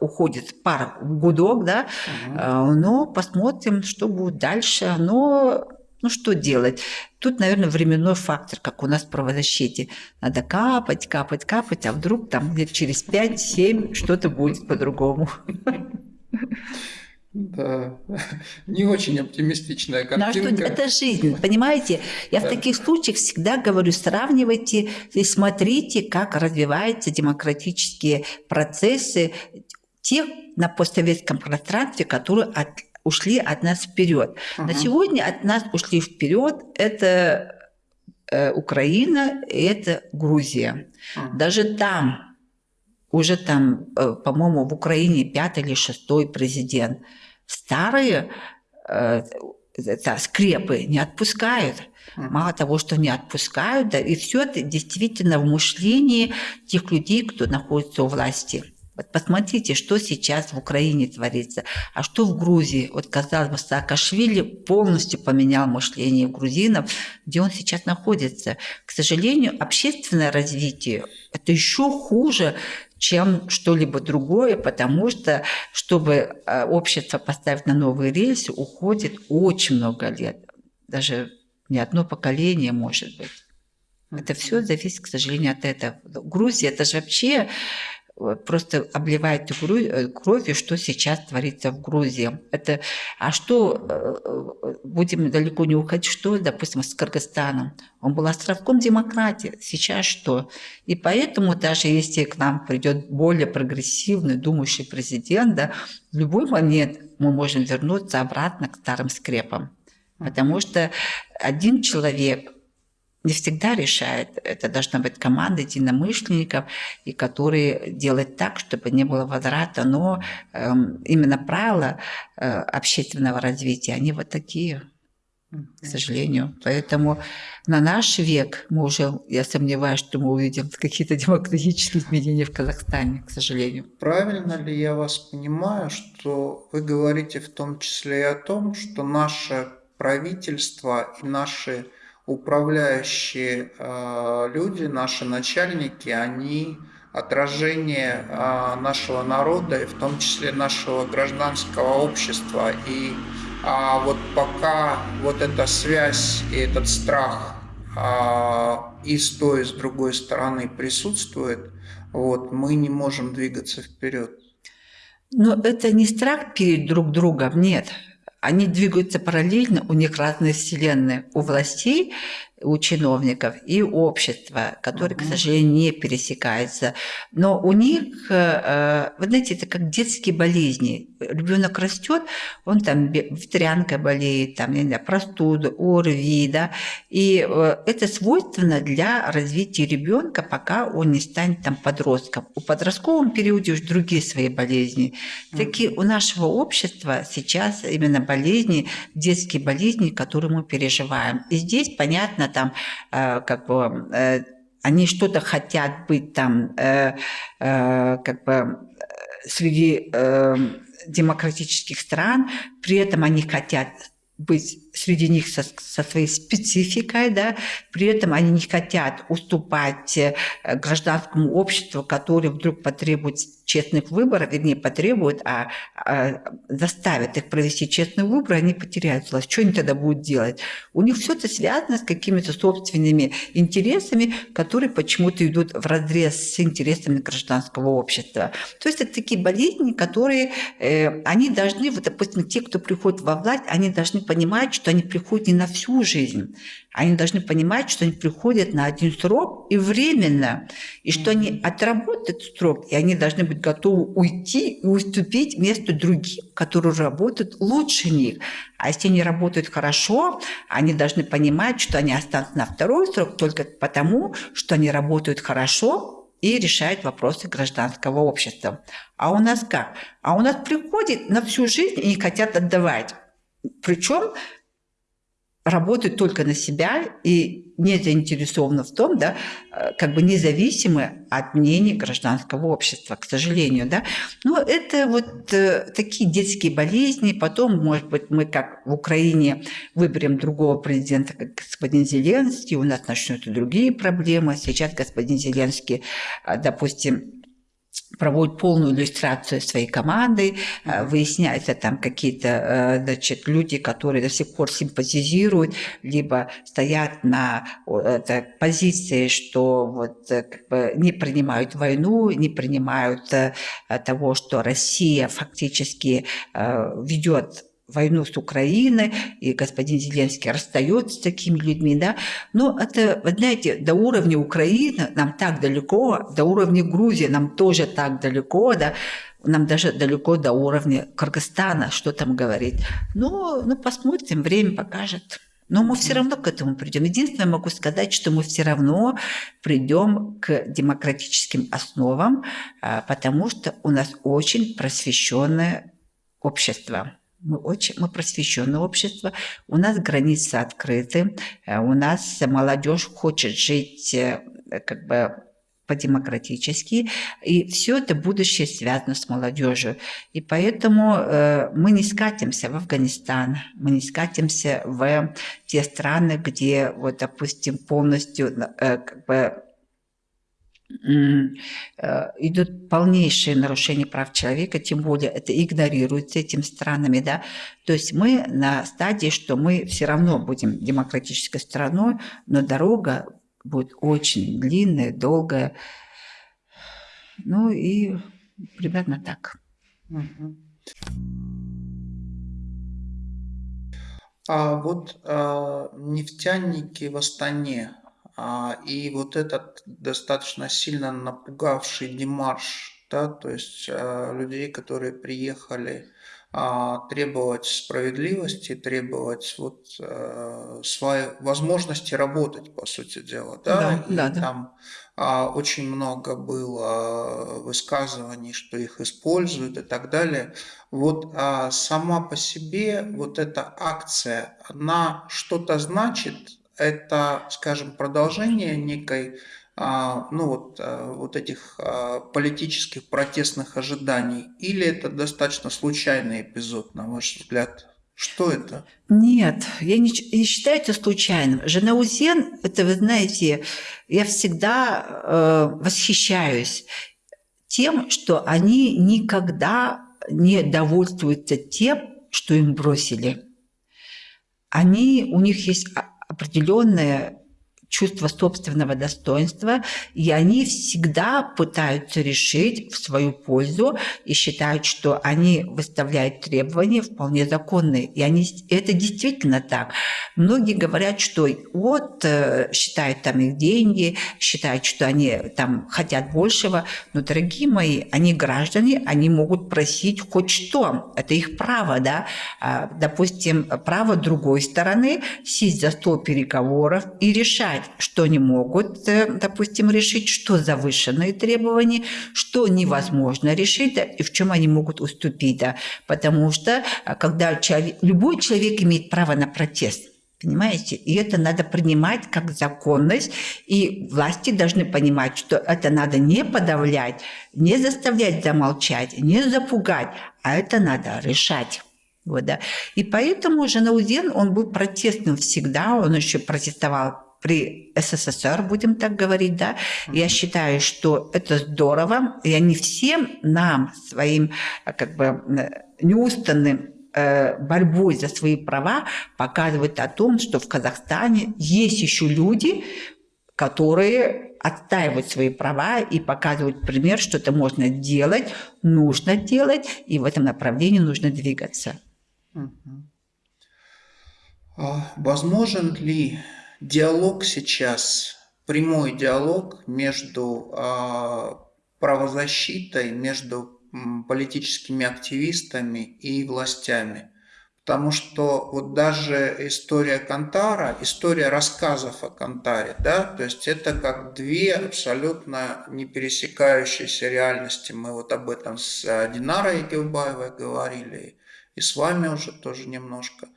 уходит пар в гудок, да, угу. э, но посмотрим, что будет дальше. Но, ну, что делать? Тут, наверное, временной фактор, как у нас в правозащите. Надо капать, капать, капать, а вдруг там где-то через 5-7 что-то будет по-другому.
Да, не очень оптимистичная картинка.
Ну, а что, это жизнь, понимаете? Я в таких случаях всегда говорю, сравнивайте и смотрите, как развиваются демократические процессы тех на постсоветском пространстве, которые от, ушли от нас вперед. Угу. На сегодня от нас ушли вперед это э, Украина и это Грузия. Угу. Даже там уже там, э, по-моему, в Украине пятый или шестой президент – старые э, это, скрепы не отпускают. Мало того, что не отпускают, да, и все это действительно в мышлении тех людей, кто находится у власти. Вот посмотрите, что сейчас в Украине творится, а что в Грузии. Вот, казалось бы, Саакашвили полностью поменял мышление грузинов, где он сейчас находится. К сожалению, общественное развитие – это еще хуже, чем что-либо другое, потому что, чтобы э, общество поставить на новые рельсы, уходит очень много лет. Даже не одно поколение, может быть. Это все зависит, к сожалению, от этого. Грузия – это же вообще просто обливает э, кровью, что сейчас творится в Грузии. Это, а что, э, э, будем далеко не уходить, что, допустим, с Кыргызстаном? Он был островком демократии, сейчас что? И поэтому даже если к нам придет более прогрессивный, думающий президент, да, в любой момент мы можем вернуться обратно к старым скрепам. Потому что один человек не всегда решает. Это должна быть команда единомышленников, и которые делают так, чтобы не было возврата. Но э, именно правила э, общественного развития, они вот такие, к сожалению. Поэтому на наш век мы уже, я сомневаюсь, что мы увидим какие-то демократические изменения в Казахстане, к сожалению.
Правильно ли я вас понимаю, что вы говорите в том числе и о том, что наше правительство и наши управляющие э, люди, наши начальники, они отражение э, нашего народа и в том числе нашего гражданского общества. И а вот пока вот эта связь и этот страх а, и с той, и с другой стороны присутствует, вот, мы не можем двигаться вперед.
Но это не страх перед друг другом, нет. Они двигаются параллельно, у них разные вселенные. У властей у чиновников и общества, которые, угу. к сожалению, не пересекаются. Но у них, э, вы знаете, это как детские болезни. Ребенок растет, он там ветрянкой болеет, там, не знаю, простуду, ОРВИ, да, и э, это свойственно для развития ребенка, пока он не станет там подростком. У подростковом периоде уже другие свои болезни. Такие у нашего общества сейчас именно болезни, детские болезни, которые мы переживаем. И здесь, понятно, там э, как бы э, они что-то хотят быть там э, как бы среди демократических стран, при этом они хотят быть среди них со, со своей спецификой, да, при этом они не хотят уступать э, гражданскому обществу, которое вдруг потребует честных выборов, вернее, потребует, а, а заставит их провести честный выбор, они потеряют власть. Что они тогда будут делать? У них все это связано с какими-то собственными интересами, которые почему-то идут в разрез с интересами гражданского общества. То есть это такие болезни, которые э, они должны, вот, допустим, те, кто приходит во власть, они должны понимать, что они приходят не на всю жизнь. Они должны понимать, что они приходят на один срок и временно, и что они отработают срок, и они должны быть готовы уйти и уступить место другим, которые работают лучше них. А если они работают хорошо, они должны понимать, что они останутся на второй срок только потому, что они работают хорошо, и решают вопросы гражданского общества. А у нас как? А у нас приходит на всю жизнь и не хотят отдавать. Причем работают только на себя и не заинтересованы в том, да, э, как бы независимы от мнений гражданского общества, к сожалению. Да. Но это вот э, такие детские болезни. Потом, может быть, мы, как в Украине, выберем другого президента, как господин Зеленский, у нас начнутся другие проблемы. Сейчас господин Зеленский, э, допустим, проводит полную иллюстрацию своей команды, э, выясняются там какие-то э, значит, люди, которые до сих пор симпатизируют, либо стоят на позиции, что вот э, как бы не принимают войну, не принимают того, что Россия фактически ведет войну с Украиной, и господин Зеленский расстается с такими людьми, да. Но это, вы знаете, до уровня Украины нам так далеко, до уровня Грузии нам тоже так далеко, да, нам даже далеко до уровня Кыргызстана, что там говорить. Ну, ну посмотрим, время покажет. Но мы все равно к этому придем. Единственное, могу сказать, что мы все равно придем к демократическим основам, а, потому что у нас очень просвещенное общество. Мы, очень, мы просвещенное общество, у нас границы открыты, э, у нас молодежь хочет жить э, как бы по-демократически, и все это будущее связано с молодежью. И поэтому э, мы не скатимся в Афганистан, мы не скатимся в те страны, где, вот, допустим, полностью э, как бы идут полнейшие нарушения прав человека, тем более это игнорируется этими странами, да. То есть мы на стадии, что мы все равно будем демократической страной, но дорога будет очень длинная, долгая. Ну и примерно так.
А вот а, нефтяники в Астане, и вот этот достаточно сильно напугавший демарш, да, то есть а, людей, которые приехали а, требовать справедливости, требовать вот своей возможности работать, по сути дела, да, да, и да, там да. очень много было высказываний, что их используют и так далее. Вот сама по себе вот эта акция, она что-то значит это, скажем, продолжение некой, а, ну вот, а, вот этих а, политических протестных ожиданий, или это достаточно случайный эпизод, на ваш взгляд? Что это?
Нет, я не, не считаю это случайным. Женаузен, это, вы знаете, я всегда э, восхищаюсь тем, что они никогда не довольствуются тем, что им бросили. Они, у них есть определенная чувство собственного достоинства, и они всегда пытаются решить в свою пользу и считают, что они выставляют требования вполне законные. И они, это действительно так. Многие говорят, что вот э, считают там их деньги, считают, что они там хотят большего, но, дорогие мои, они граждане, они могут просить хоть что, это их право, да, а, допустим, право другой стороны сесть за стол переговоров и решать, понять, что они могут, э, допустим, решить, что завышенные требования, что невозможно решить, да, и в чем они могут уступить. Да. Потому что э, когда человек, любой человек имеет право на протест, Понимаете? И это надо принимать как законность. И власти должны понимать, что это надо не подавлять, не заставлять замолчать, не запугать, а это надо решать. Вот, да. И поэтому Жанаудин, он был протестным всегда, он еще протестовал при СССР, будем так говорить, да, я считаю, что это здорово, и они всем нам, своим как бы неустанным э, борьбой за свои права показывают о том, что в Казахстане есть еще люди, которые отстаивают свои права и показывают пример, что это можно делать, нужно делать, и в этом направлении нужно двигаться.
А возможен ли диалог сейчас, прямой диалог между а, правозащитой, между политическими активистами и властями. Потому что вот даже история Кантара, история рассказов о Кантаре, да, то есть это как две абсолютно не пересекающиеся реальности. Мы вот об этом с Динарой Гилбаевой говорили, и с вами уже тоже немножко.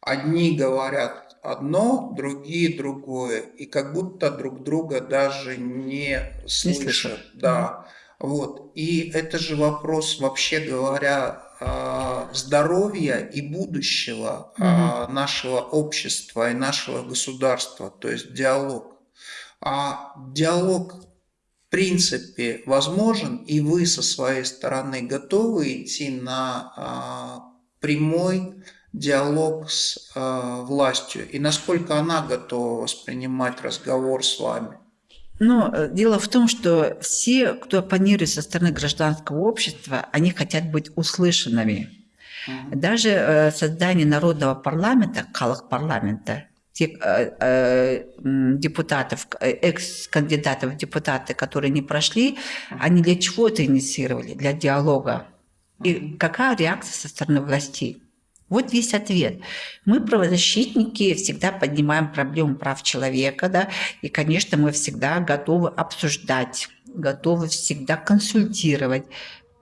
Одни говорят одно, другие другое, и как будто друг друга даже не слышат. Не слышат. Да. Вот. И это же вопрос, вообще говоря, а, здоровья и будущего угу. нашего общества и нашего государства, то есть диалог. А диалог в принципе возможен, и вы со своей стороны готовы идти на а, прямой диалог с э, властью и насколько она готова воспринимать разговор с вами?
Но э, дело в том, что все, кто оппонирует со стороны гражданского общества, они хотят быть услышанными. Угу. Даже э, создание народного парламента, калах парламента, тех э, э, депутатов, э, экс-кандидатов в депутаты, которые не прошли, они для чего это инициировали? Для диалога. И какая реакция со стороны властей? Вот весь ответ. Мы, правозащитники, всегда поднимаем проблему прав человека, да, и, конечно, мы всегда готовы обсуждать, готовы всегда консультировать,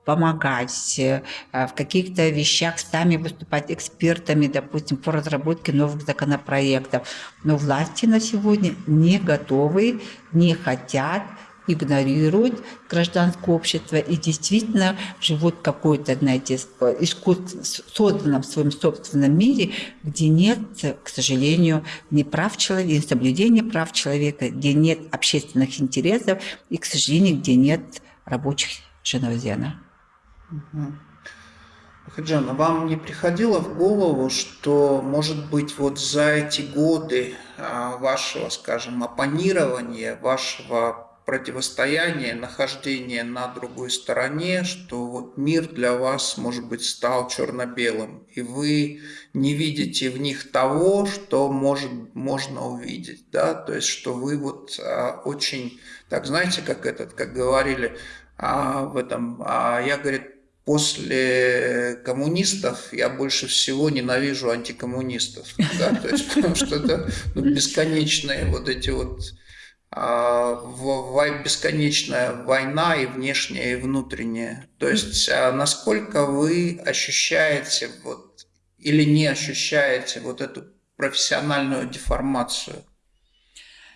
помогать э, в каких-то вещах, сами выступать экспертами, допустим, по разработке новых законопроектов. Но власти на сегодня не готовы, не хотят игнорируют гражданское общество и действительно живут в какой-то, знаете, искусственно созданном в своем собственном мире, где нет, к сожалению, ни прав человека, ни соблюдения прав человека, где нет общественных интересов и, к сожалению, где нет рабочих Женовзена.
Угу. Хаджана, вам не приходило в голову, что, может быть, вот за эти годы а, вашего, скажем, оппонирования, вашего противостояние, нахождение на другой стороне, что вот мир для вас, может быть, стал черно-белым, и вы не видите в них того, что может, можно увидеть, да, то есть, что вы вот а, очень, так знаете, как этот, как говорили а, в этом, а, я, говорит, после коммунистов я больше всего ненавижу антикоммунистов, да, то есть, потому что это ну, бесконечные вот эти вот бесконечная война и внешняя, и внутренняя. То есть а, насколько вы ощущаете вот, или не ощущаете вот эту профессиональную деформацию?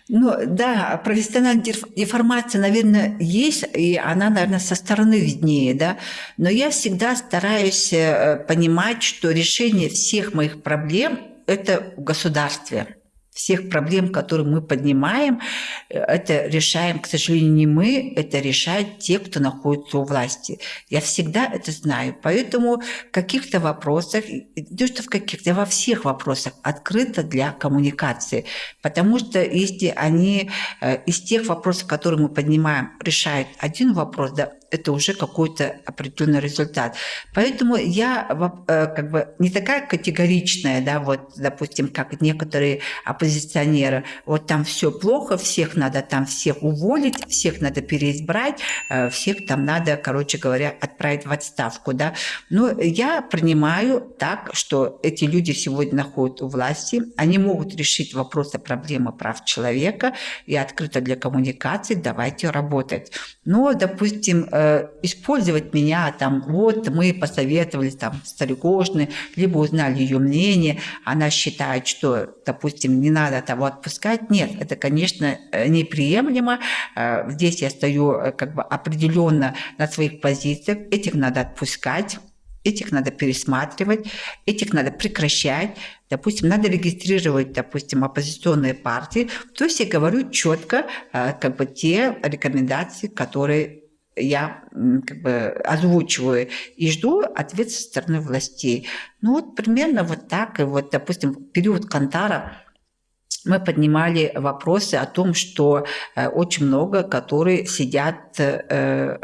Ну да, профессиональная деформация, наверное, есть, и она, наверное, со стороны виднее, да. Но я всегда стараюсь э, понимать, что решение всех моих проблем – это в государстве всех проблем, которые мы поднимаем, это решаем, к сожалению, не мы, это решают те, кто находится у власти. Я всегда это знаю. Поэтому в каких-то вопросах, не что в каких-то, во всех вопросах открыто для коммуникации. Потому что если они э, из тех вопросов, которые мы поднимаем, решают один вопрос, да, это уже какой-то определенный результат. Поэтому я э, как бы не такая категоричная, да, вот, допустим, как некоторые оппозиционеры. Вот там все плохо, всех надо там всех уволить, всех надо переизбрать, э, всех там надо, короче говоря, отправить в отставку, да. Но я принимаю так, что эти люди сегодня находятся у власти, они могут решить вопросы проблемы прав человека, и открыто для коммуникации, давайте работать. Но, допустим, э, использовать меня, там, вот мы посоветовались там с Старикошной, либо узнали ее мнение, она считает, что, допустим, не надо того отпускать. Нет, это, конечно, э, неприемлемо. Э, здесь я стою как бы определенно на своих позициях. Этих надо отпускать этих надо пересматривать, этих надо прекращать, допустим, надо регистрировать, допустим, оппозиционные партии. То есть я говорю четко как бы те рекомендации, которые я как бы озвучиваю и жду ответ со стороны властей. Ну вот примерно вот так. И вот, допустим, период Кантара мы поднимали вопросы о том, что э, очень много, которые сидят э,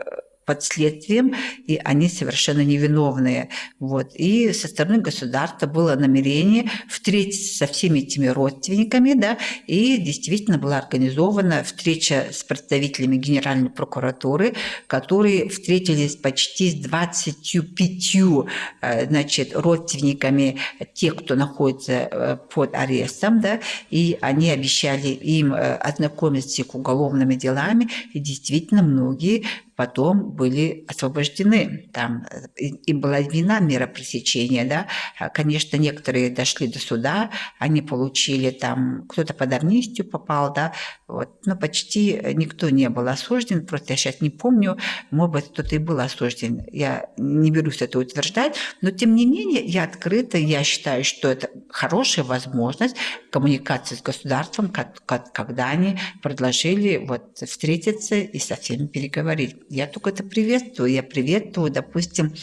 под следствием, и они совершенно невиновные. Вот. И со стороны государства было намерение встретиться со всеми этими родственниками, да, и действительно была организована встреча с представителями Генеральной прокуратуры, которые встретились почти с 25 э, значит, родственниками тех, кто находится э, под арестом, да, и они обещали им э, ознакомиться с их уголовными делами, и действительно многие потом были освобождены. Там им была вина мера пресечения, да. А, конечно, некоторые дошли до суда, они получили там, кто-то под амнистию попал, да, вот. Но почти никто не был осужден, просто я сейчас не помню, может быть, кто-то и был осужден. Я не берусь это утверждать, но тем не менее я открыта, я считаю, что это хорошая возможность коммуникации с государством, когда они предложили вот встретиться и со всеми переговорить. Я только это приветствую. Я приветствую, допустим,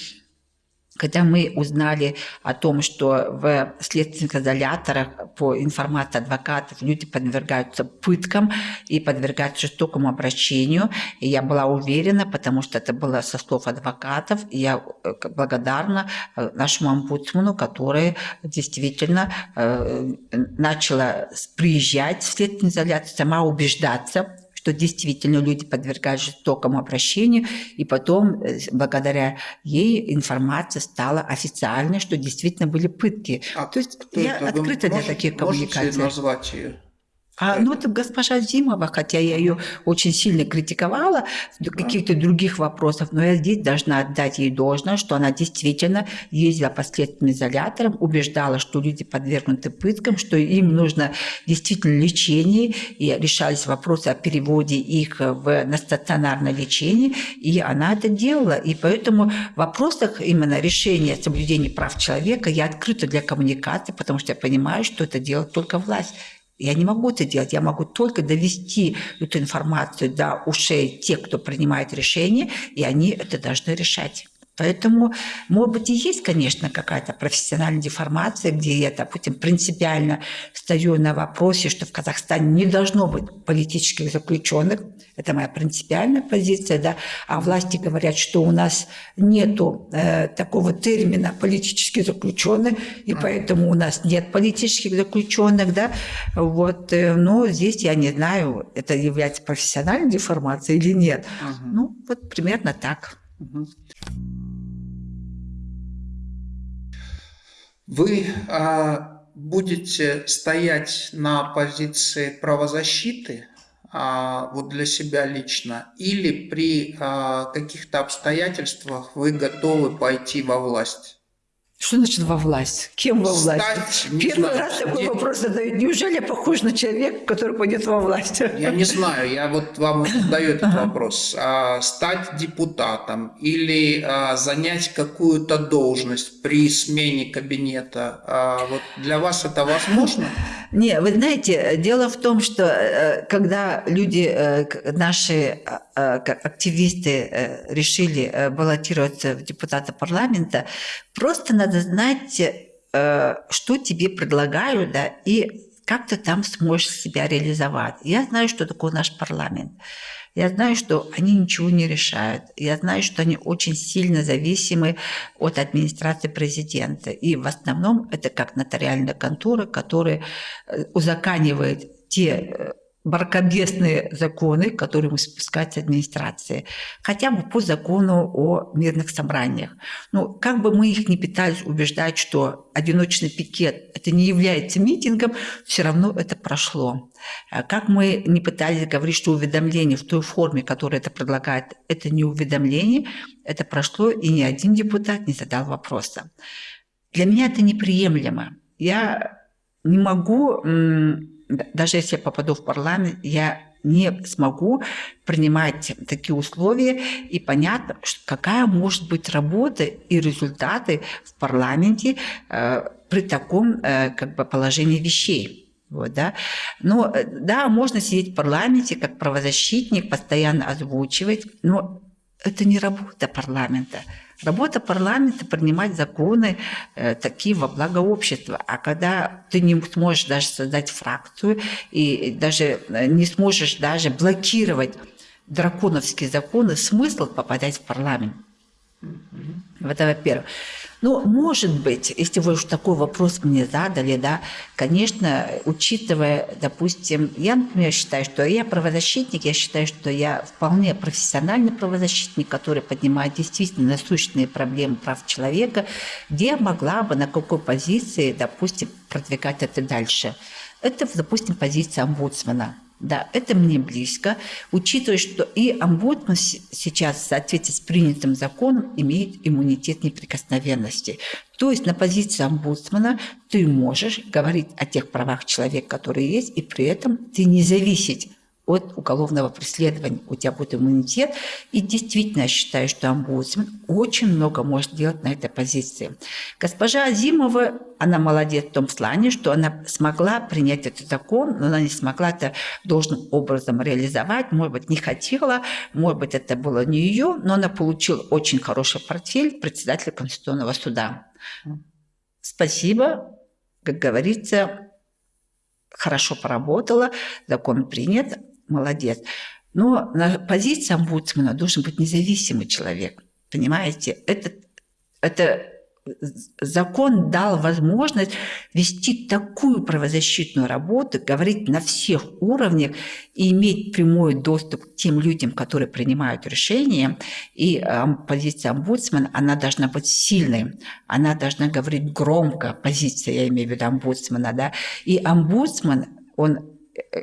когда мы узнали о том, что в следственных изоляторах по информации адвокатов люди подвергаются пыткам и подвергаются жестокому обращению, и я была уверена, потому что это было со слов адвокатов, и я э, благодарна э, нашему омбудсману, который действительно э, начала приезжать в следственный изолятор, сама убеждаться, что действительно люди подвергают жестокому обращению, и потом, э, благодаря ей, информация стала официальной, что действительно были пытки.
А То есть я открыта для таких коммуникаций. Можете назвать ее?
А, ну, это госпожа Зимова, хотя я ее очень сильно критиковала в каких-то других вопросах, но я здесь должна отдать ей должное, что она действительно ездила по следственным изоляторам, убеждала, что люди подвергнуты пыткам, что им нужно действительно лечение, и решались вопросы о переводе их в, на стационарное лечение, и она это делала. И поэтому в вопросах именно решения соблюдения прав человека я открыта для коммуникации, потому что я понимаю, что это делает только власть. Я не могу это делать, я могу только довести эту информацию до ушей тех, кто принимает решения, и они это должны решать. Поэтому, может быть, и есть, конечно, какая-то профессиональная деформация, где я, допустим, принципиально стою на вопросе, что в Казахстане не должно быть политических заключенных. Это моя принципиальная позиция, да. А власти говорят, что у нас нету э, такого термина политические заключенные, и поэтому у нас нет политических заключенных, да. Вот, э, но здесь я не знаю, это является профессиональной деформацией или нет. Угу. Ну, вот примерно так. Угу.
Вы а, будете стоять на позиции правозащиты, а, вот для себя лично, или при а, каких-то обстоятельствах вы готовы пойти во власть?
Что значит во власть? Кем во власть? Стать, Первый знаю, раз такой вопрос задают. Неужели я похож на человека, который пойдет во власть?
Я не знаю, я вот вам задаю этот ага. вопрос. А, стать депутатом или а, занять какую-то должность при смене кабинета, а, вот для вас это возможно?
Не, вы знаете, дело в том, что э, когда люди, э, наши э, активисты решили баллотироваться в депутата парламента, просто надо знать, что тебе предлагают, да, и как ты там сможешь себя реализовать. Я знаю, что такое наш парламент. Я знаю, что они ничего не решают. Я знаю, что они очень сильно зависимы от администрации президента. И в основном это как нотариальная контора, которая э, узаканивает те баркобесные законы, которые мы спускать с администрации, хотя бы по закону о мирных собраниях. Ну, как бы мы их не пытались убеждать, что одиночный пикет это не является митингом, все равно это прошло. А как мы не пытались говорить, что уведомление в той форме, которая это предлагает, это не уведомление, это прошло, и ни один депутат не задал вопроса. Для меня это неприемлемо. Я не могу даже если я попаду в парламент, я не смогу принимать такие условия, и понятно, какая может быть работа и результаты в парламенте э, при таком э, как бы, положении вещей. Вот, да. Но э, да, можно сидеть в парламенте как правозащитник, постоянно озвучивать, но это не работа парламента. Работа парламента – принимать законы э, такие во благо общества. А когда ты не сможешь даже создать фракцию и даже э, не сможешь даже блокировать драконовские законы, смысл попадать в парламент. Это во-первых. Ну, может быть, если вы уж такой вопрос мне задали, да, конечно, учитывая, допустим, я, например, считаю, что я правозащитник, я считаю, что я вполне профессиональный правозащитник, который поднимает действительно насущные проблемы прав человека, где я могла бы, на какой позиции, допустим, продвигать это дальше. Это, допустим, позиция омбудсмена – да, это мне близко, учитывая, что и омбудсман сейчас в соответствии с принятым законом имеет иммунитет неприкосновенности. То есть на позиции омбудсмана ты можешь говорить о тех правах человека, которые есть, и при этом ты не зависеть от уголовного преследования. У тебя будет иммунитет. И действительно, я считаю, что омбудсмен очень много может делать на этой позиции. Госпожа Азимова, она молодец в том плане, что она смогла принять этот закон, но она не смогла это должным образом реализовать. Может быть, не хотела, может быть, это было не ее, но она получила очень хороший портфель председателя Конституционного суда. Спасибо, как говорится, хорошо поработала, закон принят, молодец. Но на позиции омбудсмена должен быть независимый человек. Понимаете? Это, это закон дал возможность вести такую правозащитную работу, говорить на всех уровнях и иметь прямой доступ к тем людям, которые принимают решения. И э, позиция омбудсмена, она должна быть сильной, она должна говорить громко, позиция, я имею в виду омбудсмена, да, и омбудсмен, он э,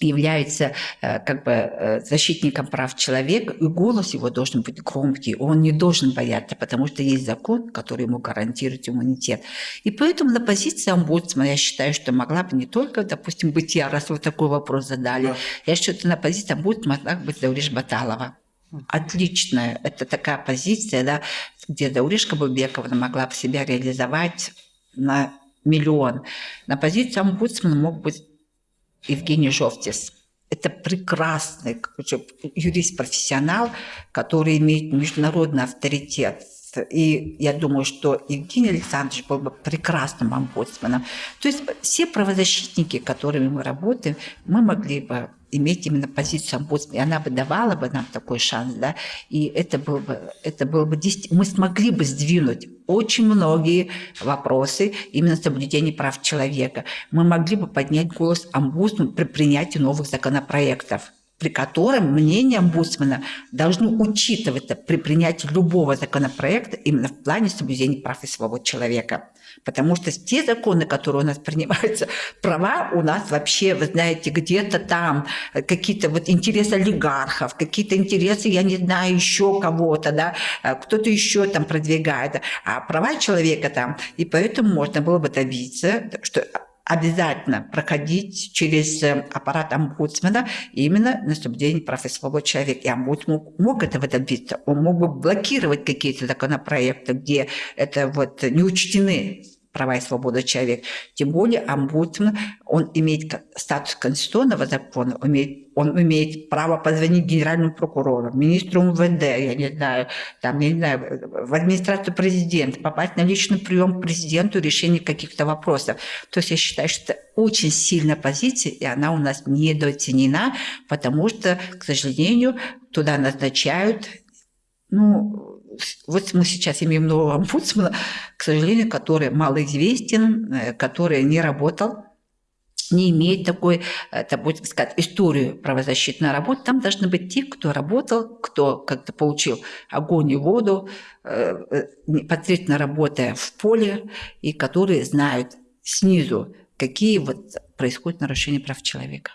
является э, как бы э, защитником прав человека, и голос его должен быть громкий, он не должен бояться, потому что есть закон, который ему гарантирует иммунитет. И поэтому на позиции омбудсмана я считаю, что могла бы не только, допустим, быть я, раз вы такой вопрос задали, да. я считаю, что на позиции омбудсмана могла быть Дауриш Баталова. Отличная, это такая позиция, да, где Дауриш Кабубековна могла бы себя реализовать на миллион. На позиции омбудсмана мог быть Евгений Жовтис. Это прекрасный юрист-профессионал, который имеет международный авторитет. И я думаю, что Евгений Александрович был бы прекрасным омбудсменом. То есть все правозащитники, которыми мы работаем, мы могли бы иметь именно позицию омбудсмена, и она бы давала бы нам такой шанс, да, и это было бы, это было бы, мы смогли бы сдвинуть очень многие вопросы именно соблюдения прав человека. Мы могли бы поднять голос омбудсмена при принятии новых законопроектов. При котором мнение омбудсмена должно учитываться при принятии любого законопроекта именно в плане соблюдения прав и свобод человека. Потому что те законы, которые у нас принимаются, права у нас вообще, вы знаете, где-то там какие-то вот интересы олигархов, какие-то интересы, я не знаю, еще кого-то, да, кто-то еще там продвигает, а права человека там. И поэтому можно было бы добиться, что обязательно проходить через э, аппарат омбудсмена именно на соблюдение прав и свобод человека. И омбудсмен мог, мог этого добиться. Он мог бы блокировать какие-то законопроекты, где это вот не учтены права и свободы человека. Тем более омбудсмен, он имеет статус конституционного закона, он имеет, он имеет право позвонить генеральному прокурору, министру МВД, я не знаю, там, я не знаю, в администрацию президента, попасть на личный прием к президенту, решение каких-то вопросов. То есть я считаю, что это очень сильная позиция, и она у нас недооценена, потому что, к сожалению, туда назначают ну, вот мы сейчас имеем нового омбудсмена, к сожалению, который малоизвестен, э, который не работал, не имеет такой, это будет сказать, историю правозащитной работы. Там должны быть те, кто работал, кто как-то получил огонь и воду, э, э, непосредственно работая в поле, и которые знают снизу, какие вот происходят нарушения прав человека.